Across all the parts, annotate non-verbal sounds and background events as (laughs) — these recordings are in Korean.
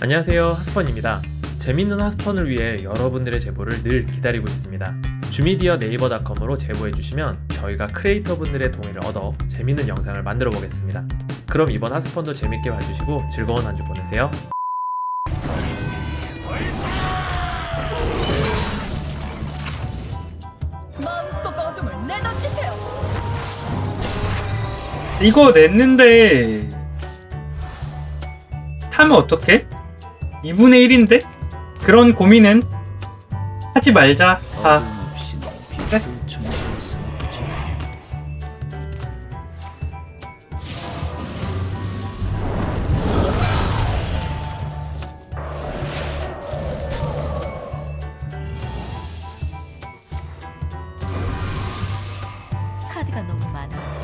안녕하세요 하스펀입니다. 재밌는 하스펀을 위해 여러분들의 제보를 늘 기다리고 있습니다. 주미디어 네이버닷컴으로 제보해주시면 저희가 크리에이터분들의 동의를 얻어 재밌는 영상을 만들어 보겠습니다. 그럼 이번 하스펀도 재밌게 봐주시고 즐거운 한 주 보내세요. 이거 냈는데 타면 어떡해? 2분의 1인데? 그런 고민은 하지 말자 다 그래? 카드가 너무 많아.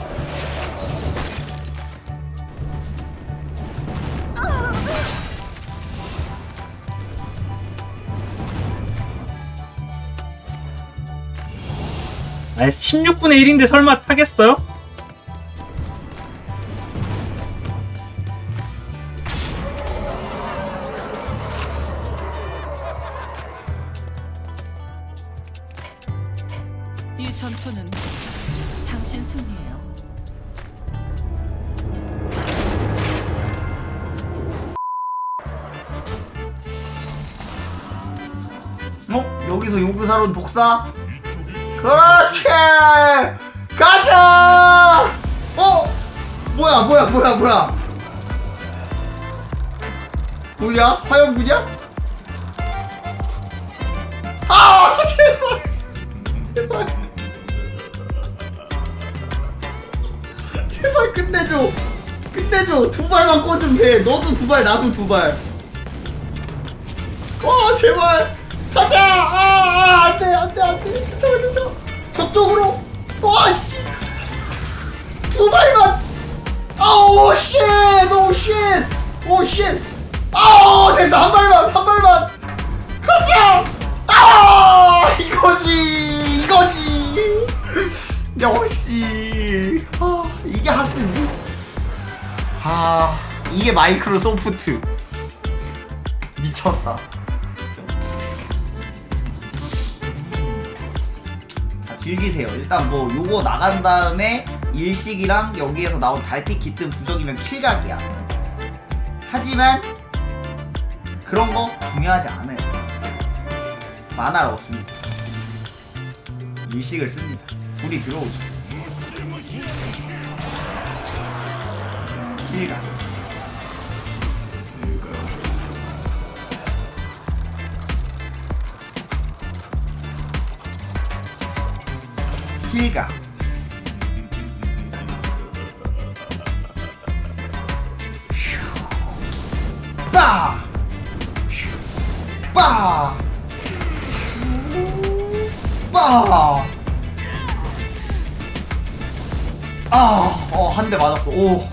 아 16분의 1인데 설마 타겠어요? 이 전투는 당신 승리예요. 어? 여기서 요구사론 독사? 그렇지! 가자! 어? 뭐야 뭐야 뭐야 뭐야 뭐야? 화염구냐? 아 제발 제발 제발 끝내줘 끝내줘 두 발만 꽂으면 돼 너도 두발 나도 두발 와 제발 가자! 아아 안 돼 안 돼 안 돼. 괜찮아 괜찮아 저쪽으로. 와 씨. 두 발만. 아우 쉣 오 쉣 오 쉣 아우 됐어. 한 발만 한 발만. 가자! 아 이거지 이거지. 역시 아 이게 하스지? 아 이게 마이크로소프트. 미쳤다 즐기세요. 일단 뭐 요거 나간 다음에 일식이랑 여기에서 나온 달빛 깃든 부적이면 킬각이야. 하지만 그런 거 중요하지 않아요. 만화를 얻습니다. 일식을 씁니다. 불이 들어오죠. 킬각 킬각 빠! 빠! 빠! 아, 어, 한 대 맞았어. 오,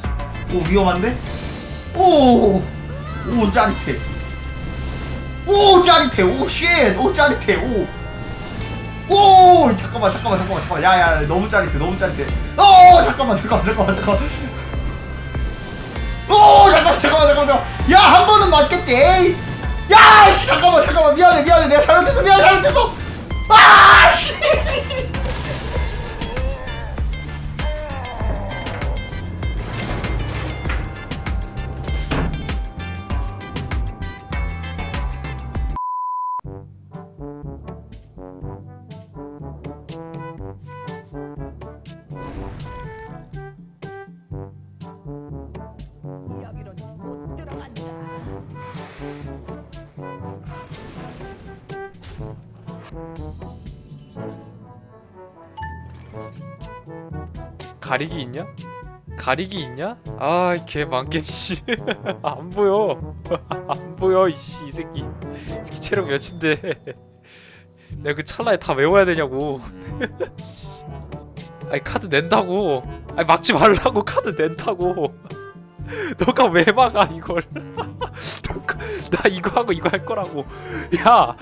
오, 위험한데? 오, 오, 짜릿해. 오, 짜릿해. oh, shit. 오, 짜릿해. 오. 오, 잠깐만, 잠깐만, 잠깐만, 잠깐만. 야, 야, 너무 짜릿해, 너무 짜릿해. 오, 잠깐만, 잠깐만, 잠깐만, 잠깐만. 오, 잠깐만, 잠깐만, 잠깐만, 잠깐만. 야, 한 번은 맞겠지. 에이. 야, 씨, 잠깐만, 잠깐만. 미안해, 미안해. 내가 잘못했어, 미안해, 잘못했어. 가리기 있냐? 가리기 있냐? 아, 개 망겜 씨. (laughs) 안 보여. (laughs) 안 보여, 이씨, 이 새끼. 이 새끼 체력 몇인데. (laughs) 내가 그 찰나에 다 외워야 되냐고. 씨. 아니 카드 낸다고. 아니 막지 말라고 카드 낸다고. 너가 왜 막아 이걸? 나 이거 하고 이거 할 거라고. 야.